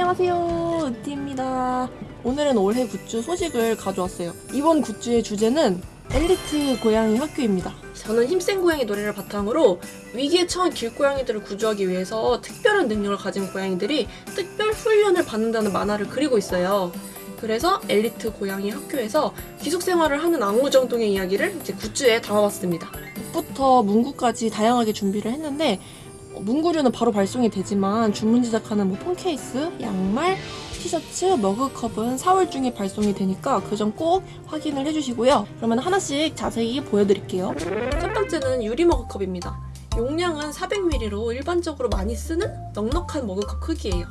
안녕하세요. 으티입니다. 오늘은 올해 굿즈 소식을 가져왔어요. 이번 굿즈의 주제는 엘리트 고양이 학교입니다. 저는 힘센 고양이 노래를 바탕으로 위기에 처한 길고양이들을 구조하기 위해서 특별한 능력을 가진 고양이들이 특별 훈련을 받는다는 만화를 그리고 있어요. 그래서 엘리트 고양이 학교에서 기숙 생활을 하는 앙무정동의 이야기를 이제 굿즈에 담아봤습니다. 북부터 문구까지 다양하게 준비를 했는데 어, 문구류는 바로 발송이 되지만 주문 제작하는 뭐 폰케이스, 양말, 티셔츠, 머그컵은 4월 중에 발송이 되니까 그 점 꼭 확인을 해주시고요. 그러면 하나씩 자세히 보여드릴게요. 첫 번째는 유리 머그컵입니다. 용량은 400ml로 일반적으로 많이 쓰는 넉넉한 머그컵 크기예요.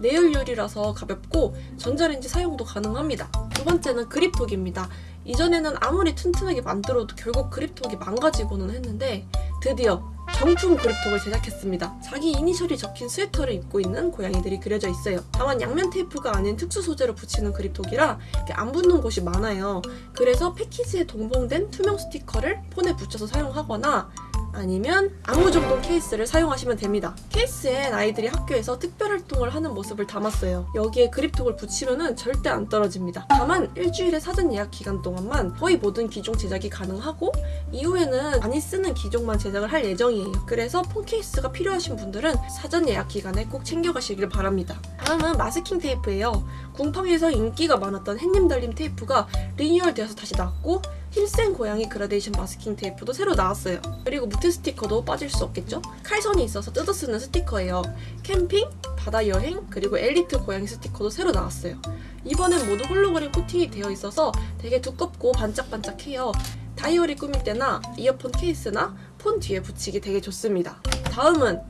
내열 유리라서 가볍고 전자레인지 사용도 가능합니다. 두 번째는 그립톡입니다. 이전에는 아무리 튼튼하게 만들어도 결국 그립톡이 망가지고는 했는데 드디어 정품 그립톡을 제작했습니다. 자기 이니셜이 적힌 스웨터를 입고 있는 고양이들이 그려져 있어요. 다만 양면 테이프가 아닌 특수 소재로 붙이는 그립톡이라 안 붙는 곳이 많아요. 그래서 패키지에 동봉된 투명 스티커를 폰에 붙여서 사용하거나 아니면 아무정돈 케이스를 사용하시면 됩니다. 케이스엔 아이들이 학교에서 특별활동을 하는 모습을 담았어요. 여기에 그립톡을 붙이면 절대 안 떨어집니다. 다만 일주일의 사전 예약 기간 동안만 거의 모든 기종 제작이 가능하고 이후에는 많이 쓰는 기종만 제작을 할 예정이에요. 그래서 폰 케이스가 필요하신 분들은 사전 예약 기간에 꼭 챙겨가시길 바랍니다. 다음은 마스킹 테이프예요. 궁팡에서 인기가 많았던 햇님 달님 테이프가 리뉴얼되어서 다시 나왔고 힘센 고양이 그라데이션 마스킹 테이프도 새로 나왔어요. 그리고 무트 스티커도 빠질 수 없겠죠? 칼선이 있어서 뜯어 쓰는 스티커예요. 캠핑, 바다 여행, 그리고 엘리트 고양이 스티커도 새로 나왔어요. 이번엔 모두 홀로그램 코팅이 되어 있어서 되게 두껍고 반짝반짝해요. 다이어리 꾸밀 때나 이어폰 케이스나 폰 뒤에 붙이기 되게 좋습니다. 다음은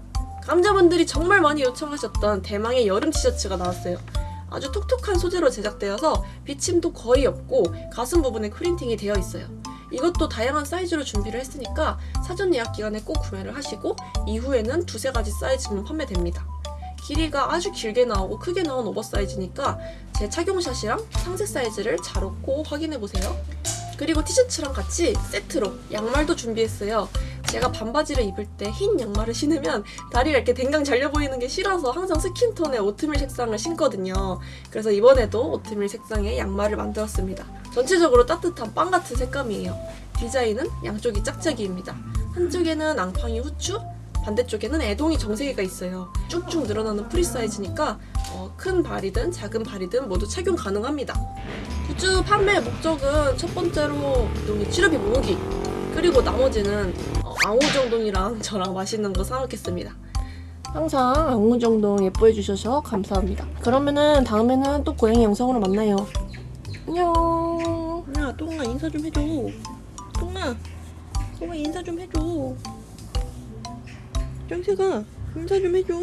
감자분들이 정말 많이 요청하셨던 대망의 여름 티셔츠가 나왔어요. 아주 톡톡한 소재로 제작되어서 비침도 거의 없고 가슴 부분에 프린팅이 되어 있어요. 이것도 다양한 사이즈로 준비를 했으니까 사전 예약 기간에 꼭 구매를 하시고 이후에는 두세 가지 사이즈면 판매됩니다. 길이가 아주 길게 나오고 크게 나온 오버사이즈니까 제 착용샷이랑 상세 사이즈를 잘 읽고 확인해보세요. 그리고 티셔츠랑 같이 세트로 양말도 준비했어요. 제가 반바지를 입을 때 흰 양말을 신으면 다리가 이렇게 댕강 잘려 보이는 게 싫어서 항상 skin tone의 오트밀 색상을 신거든요. 그래서 이번에도 오트밀 색상의 양말을 만들었습니다. 전체적으로 따뜻한 빵 같은 색감이에요. 디자인은 양쪽이 짝짝이입니다. 한쪽에는 앙팡이 후추, 반대쪽에는 애동이 정세개가 있어요. 쭉쭉 늘어나는 프리 사이즈니까 어, 큰 발이든 작은 발이든 모두 착용 가능합니다. 굿즈 판매 목적은 첫 번째로 용이 치료비 모으기 그리고 나머지는 어, 앙호정동이랑 저랑 맛있는 거 사먹겠습니다. 항상 앙호정동 예뻐해 주셔서 감사합니다. 그러면은 다음에는 또 고양이 영상으로 만나요. 안녕. 야, 똥아 인사 좀 해줘. 똥아, 똥아 인사 좀 해줘. 짱새가 인사 좀 해줘.